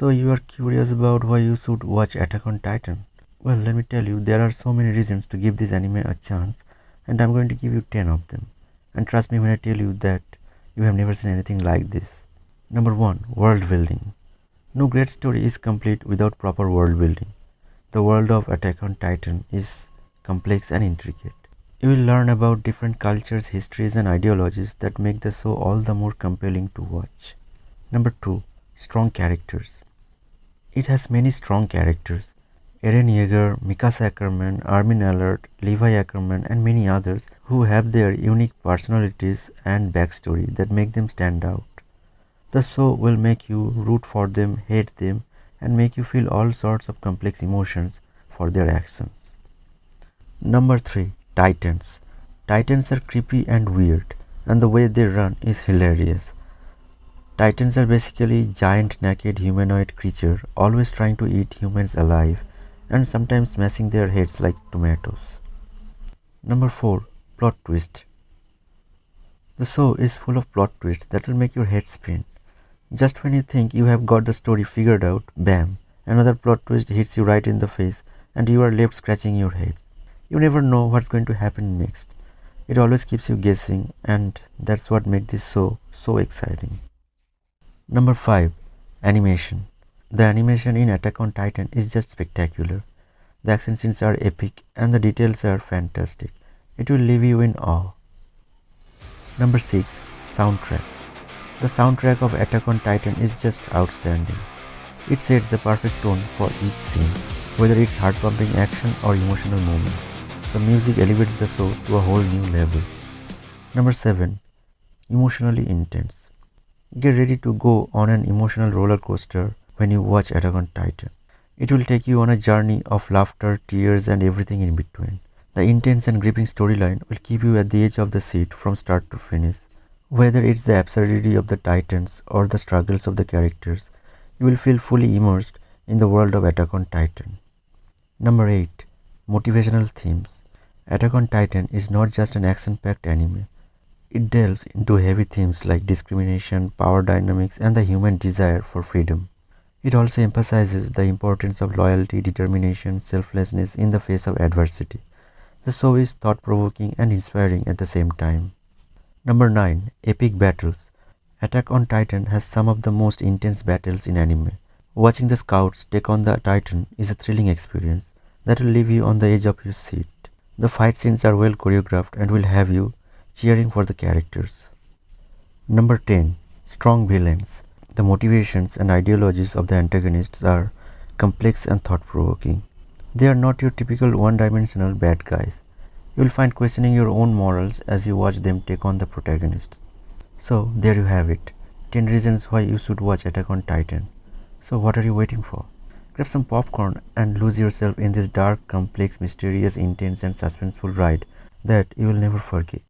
So you are curious about why you should watch Attack on Titan? Well, let me tell you, there are so many reasons to give this anime a chance, and I'm going to give you 10 of them. And trust me when I tell you that you have never seen anything like this. Number 1. World building. No great story is complete without proper world building. The world of Attack on Titan is complex and intricate. You will learn about different cultures, histories, and ideologies that make the show all the more compelling to watch. Number 2. Strong characters. It has many strong characters. Eren Yeager, Mikasa Ackerman, Armin Arlert, Levi Ackerman and many others who have their unique personalities and backstory that make them stand out. The show will make you root for them, hate them and make you feel all sorts of complex emotions for their actions. Number 3. Titans. Titans are creepy and weird and the way they run is hilarious. Titans are basically giant naked humanoid creature always trying to eat humans alive and sometimes smashing their heads like tomatoes. Number 4. Plot twist. The show is full of plot twists that will make your head spin. Just when you think you have got the story figured out, bam, another plot twist hits you right in the face and you are left scratching your head. You never know what's going to happen next. It always keeps you guessing and that's what makes this show so exciting. Number 5. Animation The animation in Attack on Titan is just spectacular. The action scenes are epic and the details are fantastic. It will leave you in awe. Number 6. Soundtrack The soundtrack of Attack on Titan is just outstanding. It sets the perfect tone for each scene, whether it's heart-pumping action or emotional moments. The music elevates the show to a whole new level. Number 7. Emotionally intense Get ready to go on an emotional roller coaster when you watch Attack on Titan. It will take you on a journey of laughter, tears and everything in between. The intense and gripping storyline will keep you at the edge of the seat from start to finish. Whether it's the absurdity of the titans or the struggles of the characters, you will feel fully immersed in the world of Attack on Titan. Number 8. Motivational Themes Attack on Titan is not just an action-packed anime. It delves into heavy themes like discrimination, power dynamics, and the human desire for freedom. It also emphasizes the importance of loyalty, determination, selflessness in the face of adversity. The show is thought-provoking and inspiring at the same time. Number 9. Epic Battles Attack on Titan has some of the most intense battles in anime. Watching the scouts take on the Titan is a thrilling experience that will leave you on the edge of your seat. The fight scenes are well choreographed and will have you cheering for the characters. Number 10. Strong villains. The motivations and ideologies of the antagonists are complex and thought-provoking. They are not your typical one-dimensional bad guys. You will find questioning your own morals as you watch them take on the protagonists. So, there you have it. 10 reasons why you should watch Attack on Titan. So, what are you waiting for? Grab some popcorn and lose yourself in this dark, complex, mysterious, intense and suspenseful ride that you will never forget.